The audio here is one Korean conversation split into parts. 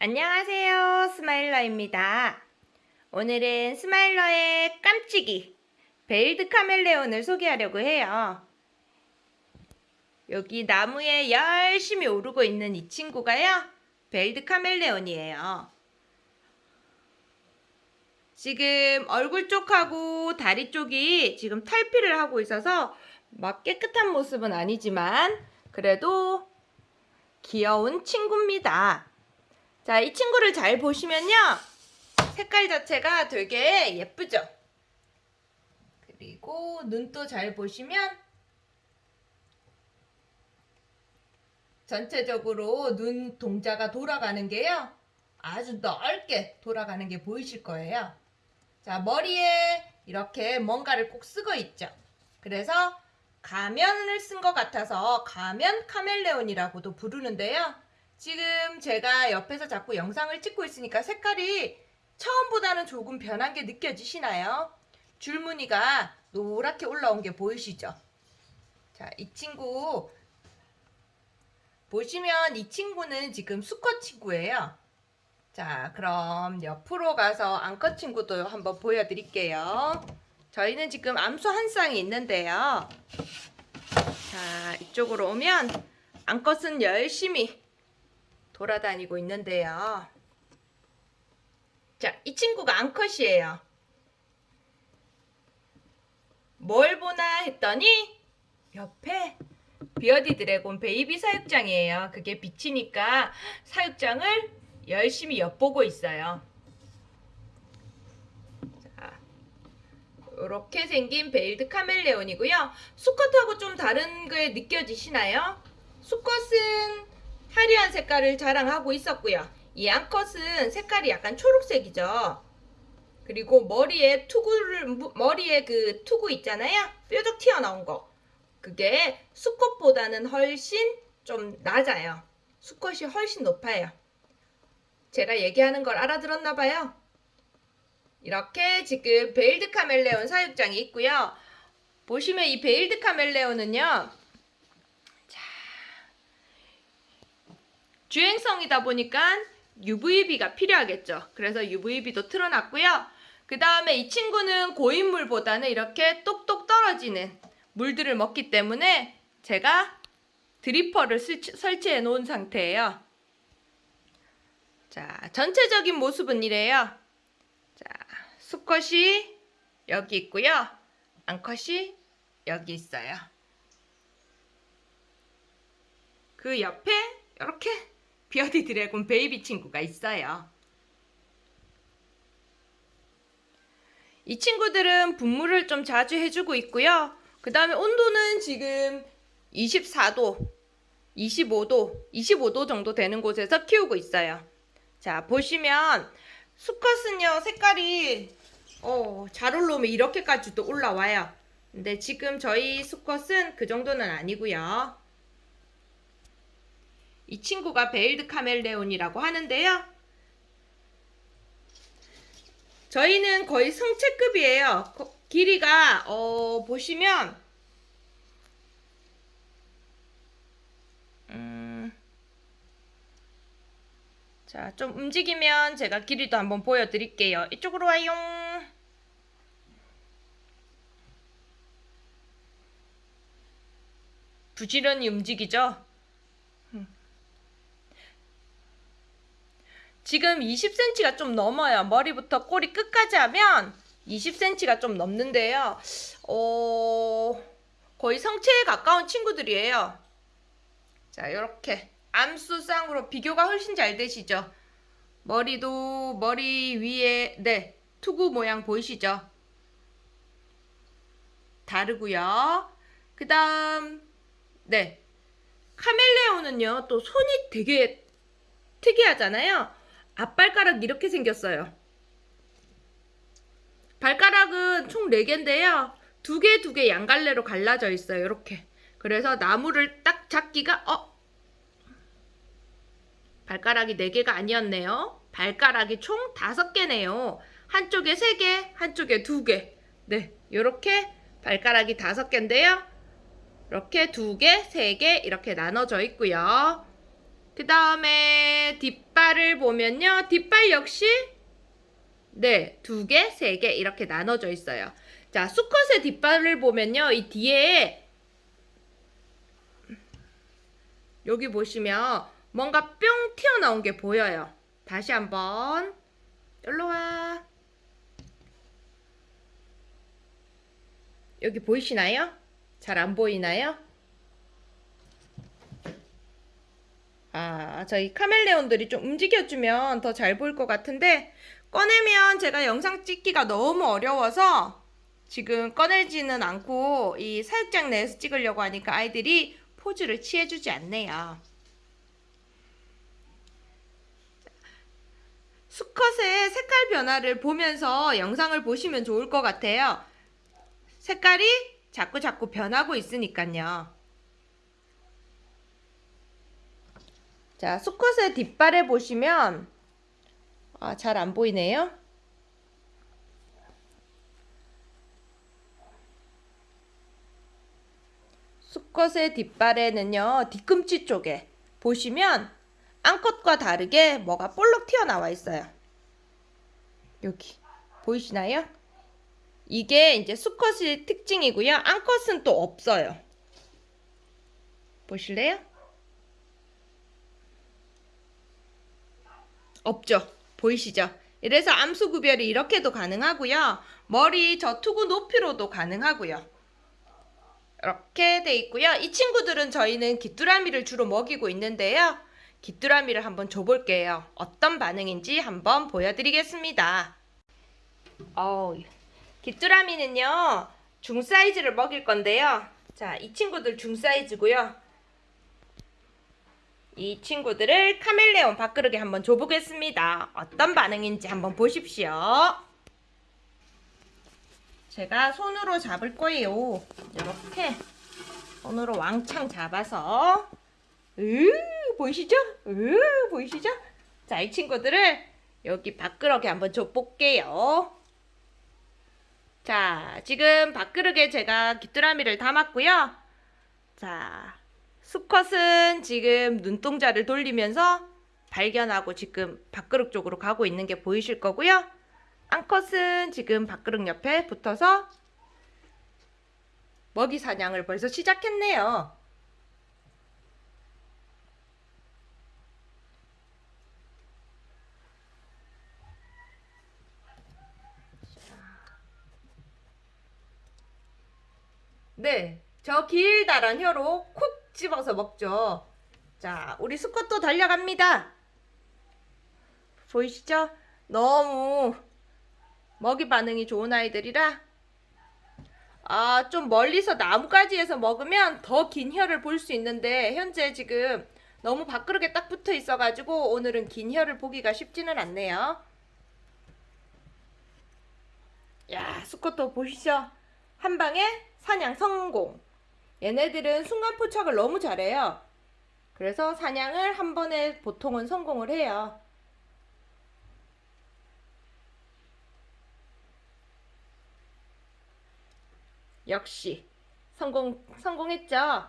안녕하세요. 스마일러입니다. 오늘은 스마일러의 깜찍이 veiled 카멜레온을 소개하려고 해요. 여기 나무에 열심히 오르고 있는 이 친구가요. veiled 카멜레온이에요. 지금 얼굴 쪽하고 다리 쪽이 지금 탈피를 하고 있어서 막 깨끗한 모습은 아니지만 그래도 귀여운 친구입니다. 자, 이 친구를 잘 보시면요. 색깔 자체가 되게 예쁘죠? 그리고 눈도 잘 보시면 전체적으로 눈 동자가 돌아가는 게요. 아주 넓게 돌아가는 게 보이실 거예요. 자, 머리에 이렇게 뭔가를 꼭 쓰고 있죠. 그래서 가면을 쓴 것 같아서 가면 카멜레온이라고도 부르는데요. 지금 제가 옆에서 자꾸 영상을 찍고 있으니까 색깔이 처음보다는 조금 변한 게 느껴지시나요? 줄무늬가 노랗게 올라온 게 보이시죠? 자, 이 친구 보시면 이 친구는 지금 수컷 친구예요. 자, 그럼 옆으로 가서 암컷 친구도 한번 보여드릴게요. 저희는 지금 암수 한 쌍이 있는데요. 자, 이쪽으로 오면 암컷은 열심히 돌아다니고 있는데요. 자, 이 친구가 암컷이에요. 뭘 보나 했더니 옆에 beardie dragon baby 사육장이에요. 그게 비치니까 사육장을 열심히 엿보고 있어요. 자, 이렇게 생긴 veiled 카멜레온이고요. 수컷하고 좀 다른 게 느껴지시나요? 수컷은 화려한 색깔을 자랑하고 있었고요. 이 암컷은 색깔이 약간 초록색이죠. 그리고 머리에 투구를 머리에 그 투구 있잖아요. 뾰족 튀어나온 거. 그게 수컷보다는 훨씬 좀 낮아요. 수컷이 훨씬 높아요. 제가 얘기하는 걸 알아들었나 봐요. 이렇게 지금 veiled 카멜레온 사육장이 있고요. 보시면 이 veiled 카멜레온은요. 주행성이다 보니까 UVB가 필요하겠죠. 그래서 UVB도 틀어놨고요. 그 다음에 이 친구는 고인물보다는 이렇게 똑똑 떨어지는 물들을 먹기 때문에 제가 dripper를 설치해 놓은 상태예요. 자, 전체적인 모습은 이래요. 자, 수컷이 여기 있고요. 암컷이 여기 있어요. 그 옆에 이렇게 beardie dragon baby 친구가 있어요. 이 친구들은 분무를 좀 자주 해주고 있고요. 그 다음에 온도는 지금 24도, 25도, 25도 정도 되는 곳에서 키우고 있어요. 자, 보시면 수컷은요, 색깔이 어, 잘 올라오면 이렇게까지도 올라와요. 근데 지금 저희 수컷은 그 정도는 아니고요. 이 친구가 veiled 카멜레온이라고 하는데요. 저희는 거의 성체급이에요. 길이가 어, 보시면 음, 자, 좀 움직이면 제가 길이도 한번 보여드릴게요. 이쪽으로 와요. 부지런히 움직이죠? 지금 20cm가 좀 넘어요. 머리부터 꼬리 끝까지 하면 20cm가 좀 넘는데요. 어... 거의 성체에 가까운 친구들이에요. 자, 이렇게 암수쌍으로 비교가 훨씬 잘 되시죠? 머리도 머리 위에 네 투구 모양 보이시죠? 다르고요. 그 다음 네 카멜레온은요 또 손이 되게 특이하잖아요. 앞발가락 이렇게 생겼어요. 발가락은 총 4개인데요. 두 개 두 개 양갈래로 갈라져 있어요. 이렇게. 그래서 나무를 딱 잡기가 어? 발가락이 4개가 아니었네요. 발가락이 총 5개네요. 한쪽에 3개, 한쪽에 2개. 네, 이렇게 발가락이 5개인데요. 이렇게 2개, 3개 이렇게 나눠져 있고요. 그 다음에 뒷발을 보면요. 뒷발 역시 네, 두 개, 세 개 이렇게 나눠져 있어요. 자, 수컷의 뒷발을 보면요. 이 뒤에 여기 보시면 뭔가 뿅 튀어나온 게 보여요. 다시 한번 일로 와. 여기 보이시나요? 잘 안 보이나요? 아, 저희 카멜레온들이 좀 움직여주면 더 잘 보일 것 같은데 꺼내면 제가 영상 찍기가 너무 어려워서 지금 꺼내지는 않고 이 사육장 내에서 찍으려고 하니까 아이들이 포즈를 취해주지 않네요. 수컷의 색깔 변화를 보면서 영상을 보시면 좋을 것 같아요. 색깔이 자꾸 자꾸 변하고 있으니까요. 자, 수컷의 뒷발에 보시면 아, 잘 안 보이네요. 수컷의 뒷발에는요, 뒤꿈치 쪽에 보시면 암컷과 다르게 뭐가 볼록 튀어나와 있어요. 여기 보이시나요? 이게 이제 수컷의 특징이고요. 암컷은 또 없어요. 보실래요? 없죠. 보이시죠? 이래서 암수 구별이 이렇게도 가능하고요. 머리 저 투구 높이로도 가능하고요. 이렇게 돼 있고요. 이 친구들은 저희는 귀뚜라미를 주로 먹이고 있는데요. 귀뚜라미를 한번 줘볼게요. 어떤 반응인지 한번 보여드리겠습니다. 어우, 귀뚜라미는요. 중 사이즈를 먹일 건데요. 자, 이 친구들 중 사이즈고요. 이 친구들을 카멜레온 밥그릇에 한번 줘보겠습니다. 어떤 반응인지 한번 보십시오. 제가 손으로 잡을 거예요. 이렇게 손으로 왕창 잡아서 으 보이시죠? 으 보이시죠? 자, 이 친구들을 여기 밥그릇에 한번 줘볼게요. 자, 지금 밥그릇에 제가 귀뚜라미를 담았고요. 자, 수컷은 지금 눈동자를 돌리면서 발견하고 지금 밥그릇 쪽으로 가고 있는 게 보이실 거고요. 암컷은 지금 밥그릇 옆에 붙어서 먹이 사냥을 벌써 시작했네요. 네, 저 길다란 혀로 콕 집어서 먹죠. 자, 우리 수컷도 달려갑니다. 보이시죠? 너무 먹이 반응이 좋은 아이들이라 아, 좀 멀리서 나뭇가지에서 먹으면 더 긴 혀를 볼 수 있는데 현재 지금 너무 밥그릇에 딱 붙어 있어가지고 오늘은 긴 혀를 보기가 쉽지는 않네요. 야, 수컷도 보시죠? 한 방에 사냥 성공. 얘네들은 순간 포착을 너무 잘해요. 그래서 사냥을 한 번에 보통은 성공을 해요. 역시 성공 성공했죠.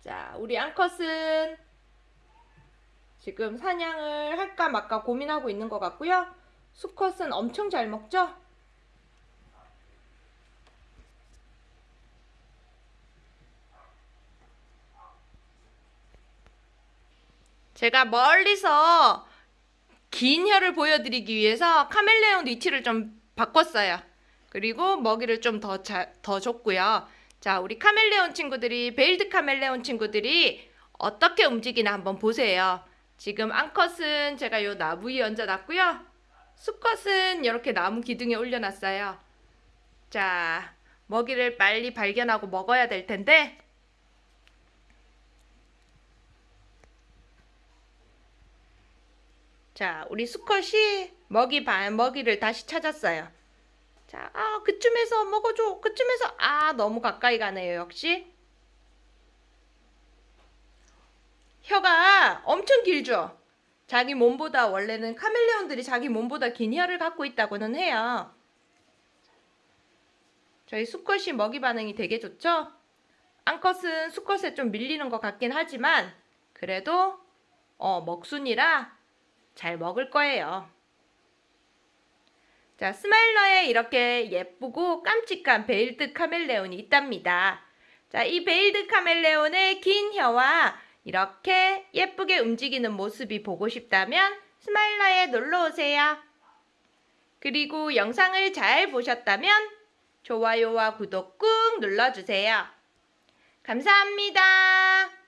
자, 우리 앙컷은 지금 사냥을 할까 말까 고민하고 있는 것 같고요. 수컷은 엄청 잘 먹죠. 제가 멀리서 긴 혀를 보여드리기 위해서 카멜레온 위치를 좀 바꿨어요. 그리고 먹이를 좀 더 더 줬고요. 자, 우리 카멜레온 친구들이 veiled 카멜레온 친구들이 어떻게 움직이나 한번 보세요. 지금 암컷은 제가 요 나무 위에 얹어놨고요. 수컷은 이렇게 나무 기둥에 올려놨어요. 자, 먹이를 빨리 발견하고 먹어야 될 텐데 자, 우리 수컷이 먹이 반 먹이를 다시 찾았어요. 자, 아, 그쯤에서 먹어줘. 그쯤에서 아, 너무 가까이 가네요. 역시 혀가 엄청 길죠. 자기 몸보다 원래는 카멜레온들이 자기 몸보다 긴 혀를 갖고 있다고는 해요. 저희 수컷이 먹이 반응이 되게 좋죠? 암컷은 수컷에 좀 밀리는 것 같긴 하지만 그래도 어, 먹순이라 잘 먹을 거예요. 자, 스마일러에 이렇게 예쁘고 깜찍한 veiled 카멜레온이 있답니다. 자, 이 veiled 카멜레온의 긴 혀와 이렇게 예쁘게 움직이는 모습이 보고 싶다면 스마일러에 놀러 오세요. 그리고 영상을 잘 보셨다면 좋아요와 구독 꾹 눌러주세요. 감사합니다.